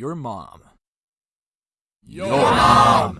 Your mom. Your mom.